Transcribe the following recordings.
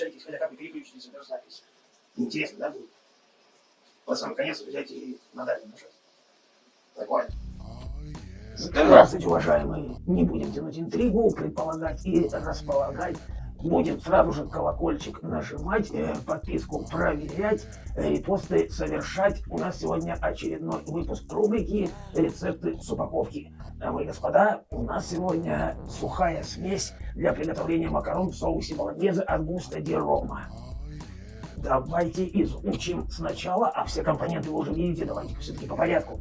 включайтесь, хотя как вы переключитесь в запись. Интересно, да, будет? Под самый конец взять и на далее нажать. Такое. Здравствуйте, уважаемые. Не будем тянуть интригу, предполагать и располагать. Будем сразу же колокольчик нажимать, э, подписку проверять, репосты совершать. У нас сегодня очередной выпуск рубрики «Рецепты с упаковки». Дамы и господа, у нас сегодня сухая смесь для приготовления макарон в соусе болоньезе от густа ди рома. Давайте изучим сначала, а все компоненты вы уже видите, давайте все-таки по порядку.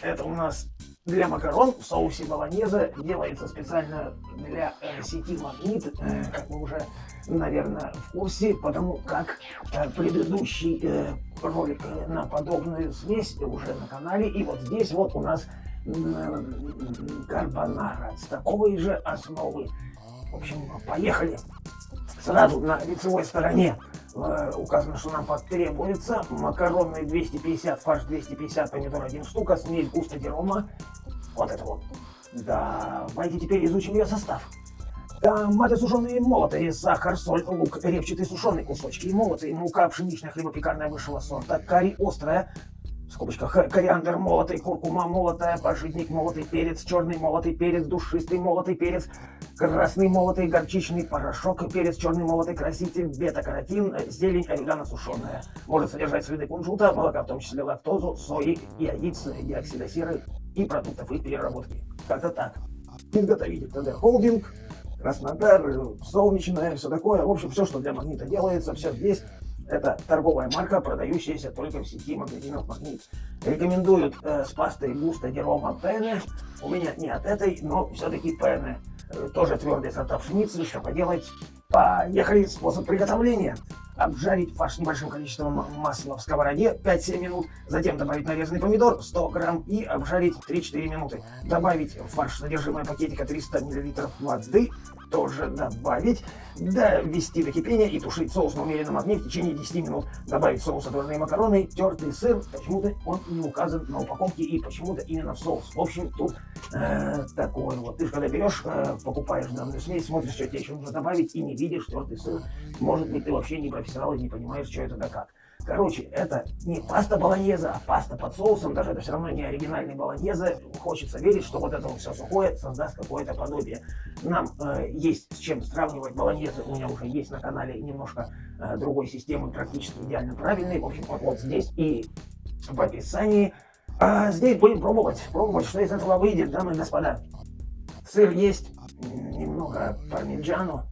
Это у нас для макарон в соусе болоньезе делается специально для э, сети Магнит, э, как вы уже, наверное, в курсе, потому как э, предыдущий ролик на подобную смесь уже на канале. И вот здесь вот у нас э, карбонара с такой же основы. В общем, поехали. Сразу на лицевой стороне э, указано, что нам потребуется макароны 250, фарш 250, помидор 1 штука, смесь густо дерома, вот это вот. Давайте теперь изучим ее состав. Томаты сушеные молотые, сахар, соль, лук, репчатые сушеные кусочки, молотые, мука пшеничная, хлебопекарная высшего сорта, карри острая, в скобочках, кориандр молотый, куркума молотая, пожитник молотый перец, черный молотый перец, душистый молотый перец, красный молотый горчичный порошок, перец черный молотый, краситель, бета-каротин, зелень, орегано сушеная. Может содержать следы кунжута, молока, в том числе лактозу, сои, яиц, диоксида серы, и продуктов их переработки. Как-то так. Изготовитель ТД Холдинг, Краснодар, Солнечная, все такое. В общем, все, что для магнита делается, все здесь. Это торговая марка, продающаяся только в сети магазинов Магнит. Рекомендуют э, с пастой Густа Дерома Пене. У меня не от этой, но все-таки Пене. Э, тоже твердый сорта пшеницы, что поделать. Поехали, способ приготовления обжарить фарш небольшим количеством масла в сковороде 5-7 минут, затем добавить нарезанный помидор 100 грамм и обжарить 3-4 минуты. Добавить в фарш содержимое пакетика 300 мл воды, тоже добавить, довести до кипения и тушить соус на умеренном огне в течение 10 минут. Добавить соус отварные макароны, тертый сыр, почему-то он не указан на упаковке и почему-то именно в соус. В общем, тут э, такой вот. Ты же когда берешь, э, покупаешь данную смесь, смотришь, что тебе еще нужно добавить и не видишь тертый сыр. Может быть, ты вообще не профессионал и не понимаешь, что это да как. Короче, это не паста болоньеза, а паста под соусом, даже это все равно не оригинальный болоньезе. Хочется верить, что вот это все сухое создаст какое-то подобие. Нам э, есть с чем сравнивать болоньезе, у меня уже есть на канале немножко э, другой системы, практически идеально правильной. В общем, вот, вот здесь и в описании. А здесь будем пробовать, пробовать, что из этого выйдет, дамы и господа. Сыр есть, немного пармиджану,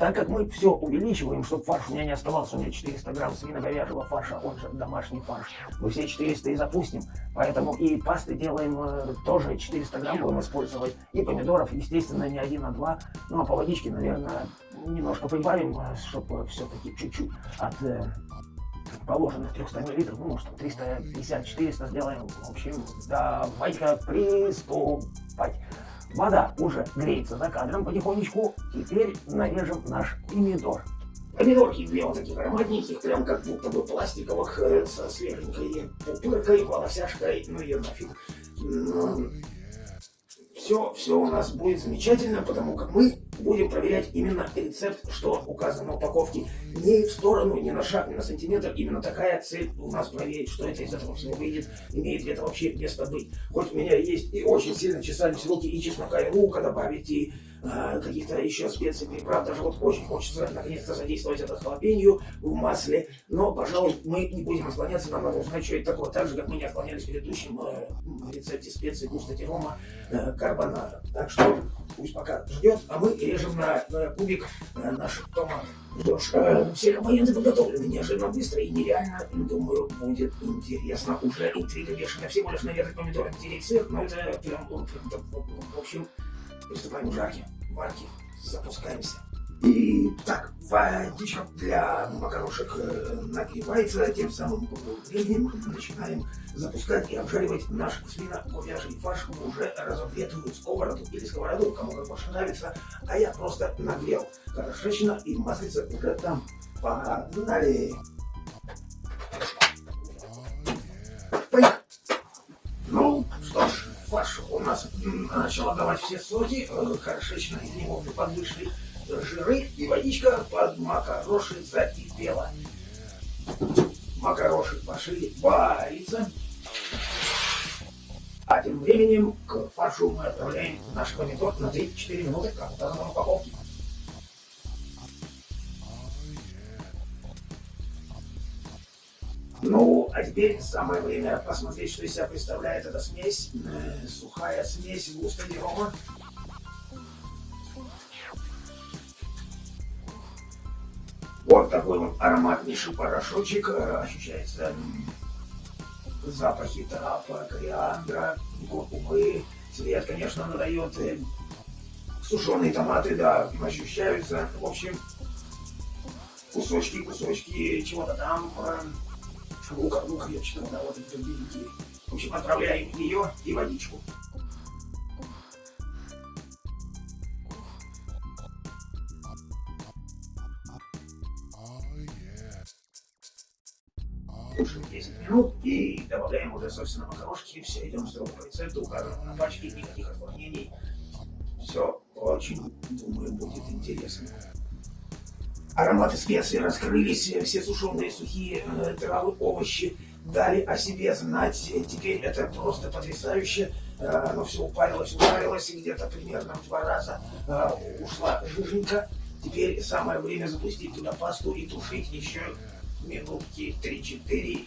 так как мы все увеличиваем, чтобы фарш у меня не оставался, у меня 400 грамм свино-говяжьего фарша, он же домашний фарш, мы все 400 и запустим, поэтому и пасты делаем э, тоже 400 грамм будем использовать, и помидоров, естественно, не один, а два, ну а по водичке, наверное, немножко прибавим, э, чтобы все-таки чуть-чуть от э, положенных 300 миллилитров, ну, может, 350-400 сделаем. В общем, давайте-ка приступать. Вода уже греется за кадром потихонечку. Теперь нарежем наш помидор. Помидорки две вот таких ароматненьких, прям как будто бы пластиковых, э, со свеженькой пупыркой, волосяшкой, ну ее нафиг. Все, все у нас будет замечательно, потому как мы будем проверять именно рецепт, что указано на упаковке. Не в сторону, не на шаг, не на сантиметр. Именно такая цель у нас проверить, что это из этого всего выйдет, имеет ли это вообще место быть. Хоть у меня есть и очень сильно чесались руки, и чеснока, и лука добавить, и э, каких-то еще специй, приправ. Даже вот очень хочется наконец-то задействовать это халапенью в масле. Но, пожалуй, мы не будем отклоняться, нам надо узнать, что это такое. Так же, как мы не отклонялись в предыдущем э, рецепте специй густо терома э, карбонара. Так что пусть пока ждет, а мы режем на, на кубик э, наш томат. Что ж, э, все компоненты подготовлены неожиданно быстро и нереально. Думаю, будет интересно. Уже интрига бешеная. Всего лишь нарезать помидоры, натереть сыр, но это прям, прям, прям в общем, приступаем к жарке, варки, запускаемся. И так, водичка для макарошек э, нагревается, тем самым временем начинаем запускать и обжаривать наш свино-говяжий фарш в уже разогретую сковороду или сковороду, кому как больше нравится. А я просто нагрел хорошечно и маслица уже там. Погнали! Начал отдавать все соки, э, хорошечно из него подвышли жиры и водичка под макароши закипела. Макароши пошли вариться. А тем временем к фаршу мы отправляем наш помидор на 3-4 минуты, как указано на упаковке. Ну, а теперь самое время посмотреть, что из себя представляет эта смесь. Э, сухая смесь густо рома. Вот такой вот ароматнейший порошочек. Э, ощущается запахи трав, кориандра, куркумы. Цвет, конечно, надает. Э, сушеные томаты, да, ощущаются. В общем, кусочки, кусочки чего-то там. Я читал, да, вот эти беленькие. В общем, отправляем ее и водичку. Тушим 10 минут и добавляем уже, собственно, макарошки. Все, идем строго по рецепту, указано на пачке, никаких отклонений. Все очень, думаю, будет интересно. Ароматы специй раскрылись, все сушеные сухие э, травы, овощи дали о себе знать. Теперь это просто потрясающе. Э, оно все упарилось, упарилось, где-то примерно в два раза э, ушла жиженька. Теперь самое время запустить туда пасту и тушить еще минутки 3-4.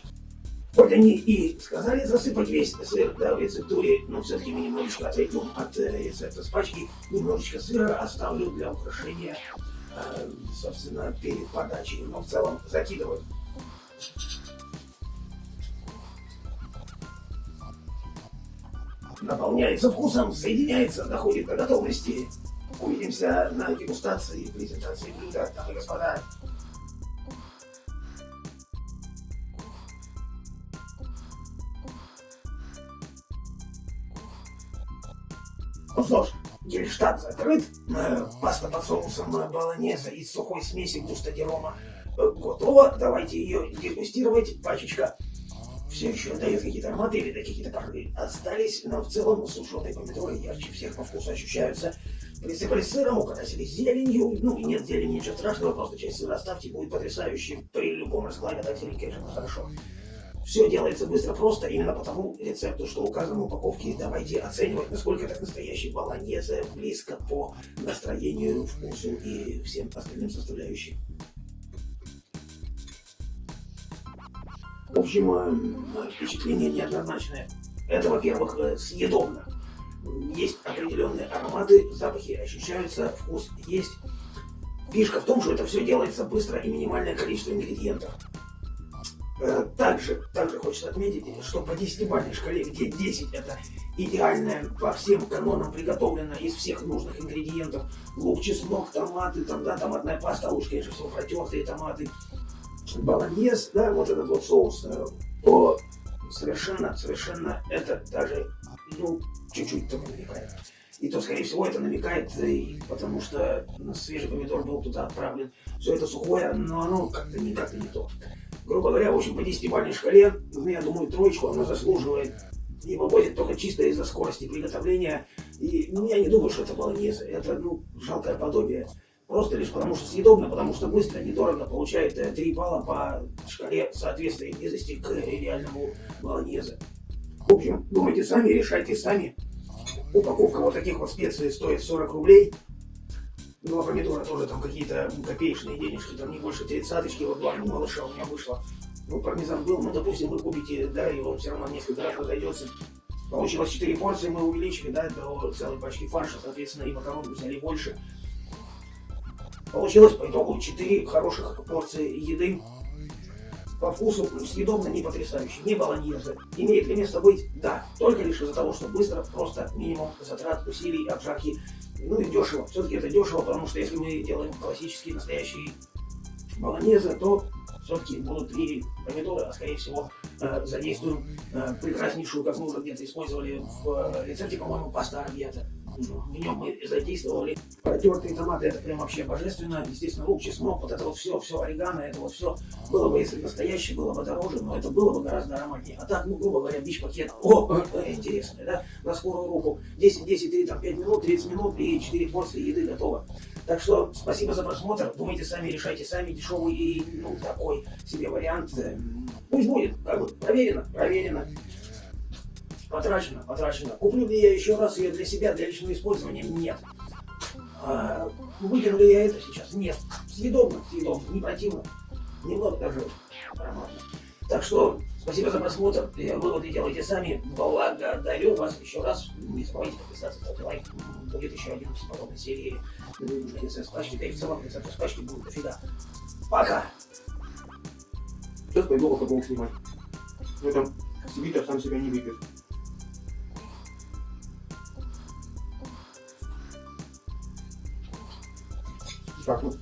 Вот они и сказали засыпать весь сыр да, в рецептуре, но все-таки мы немножечко отойдем от рецепта с пачки, немножечко сыра оставлю для украшения Э, собственно, перед подачей, но в целом закидывают. Наполняется вкусом, соединяется, доходит до готовности. Увидимся на дегустации и презентации блюда, дамы и господа. Гельштадт закрыт. Э, паста под соусом баланеза из сухой смеси густодерома э, готова. Давайте ее дегустировать. Пачечка все еще дает какие-то ароматы или какие-то пары остались, но в целом сушеные помидоры ярче всех по вкусу ощущаются. Присыпали сыром, украсили зеленью. Ну, нет зелени, ничего страшного, просто часть сыра оставьте, будет потрясающе. При любом раскладе так зелень, конечно, хорошо. Все делается быстро, просто, именно потому рецепту, что указано в упаковке. Давайте оценивать, насколько это настоящий баланьезе, близко по настроению, вкусу и всем остальным составляющим. В общем, э, впечатление неоднозначное. Это, во-первых, э, съедобно. Есть определенные ароматы, запахи ощущаются, вкус есть. Фишка в том, что это все делается быстро и минимальное количество ингредиентов. Э, также, также хочется отметить, что по 10-бальной шкале, где 10 это идеальная по всем канонам приготовлена из всех нужных ингредиентов, лук, чеснок, томаты, там, да, томатная паста, лук, конечно, все протертые томаты, баланьез, да, вот этот вот соус, э, то совершенно, совершенно это даже, ну, чуть-чуть только намекает. И то, скорее всего, это намекает, и потому что свежий помидор был туда отправлен. Все это сухое, но оно как-то никак не то грубо говоря, в общем, по 10-бальной шкале, ну, я думаю, троечку она заслуживает. И выводит только чисто из-за скорости приготовления. И ну, я не думаю, что это баланьезе. Это, ну, жалкое подобие. Просто лишь потому, что съедобно, потому что быстро, недорого получает 3 э, балла по шкале соответствия близости к реальному баланьезе. В общем, думайте сами, решайте сами. Упаковка вот таких вот специй стоит 40 рублей. Ну, а тоже там какие-то копеечные денежки, там не больше тридцаточки, вот два малыша у меня вышло. Ну, пармезан был, ну, допустим, вы купите, да, и он все равно несколько раз разойдется. Получилось 4 порции, мы увеличили, да, до целой пачки фарша, соответственно, и макарон взяли больше. Получилось по итогу 4 хороших порции еды. По вкусу съедобно, не потрясающе, не баланьезе. Имеет ли место быть? Да, только лишь из-за того, что быстро, просто минимум затрат, усилий, обжарки ну и дешево. Все-таки это дешево, потому что если мы делаем классические, настоящие баланезы, то все-таки будут и помидоры, а скорее всего задействуем э, прекраснейшую, как мы уже где-то использовали в э, рецепте, по-моему, паста арбьята. В нем мы задействовали протертые томаты, это прям вообще божественно. Естественно, лук, чеснок, вот это вот все, все орегано, это вот все было бы, если настоящее, было бы дороже, но это было бы гораздо ароматнее. А так, ну, грубо говоря, бич-пакет, о, интересное, да, на скорую руку. 10, 10, 3, там, 5 минут, 30 минут и 4 порции еды готово. Так что спасибо за просмотр. Думайте сами, решайте сами. Дешевый и ну, такой себе вариант. Пусть будет. Как бы проверено, проверено. Потрачено, потрачено. Куплю ли я еще раз ее для себя, для личного использования? Нет. А, выкину ли я это сейчас? Нет. Съедобно, съедобно, не противно. Немного даже ароматно. Так что, спасибо за просмотр. Выводы делайте сами. Благодарю вас еще раз. Не забывайте подписаться, ставьте лайк. Будет еще один из подобной серии. Принцесса Пачки, да и в целом принцесса Пачки будет дофига. Пока! Сейчас пойду алкоголь снимать. Ну там Свитер сам себя не выпьет. Так, ну,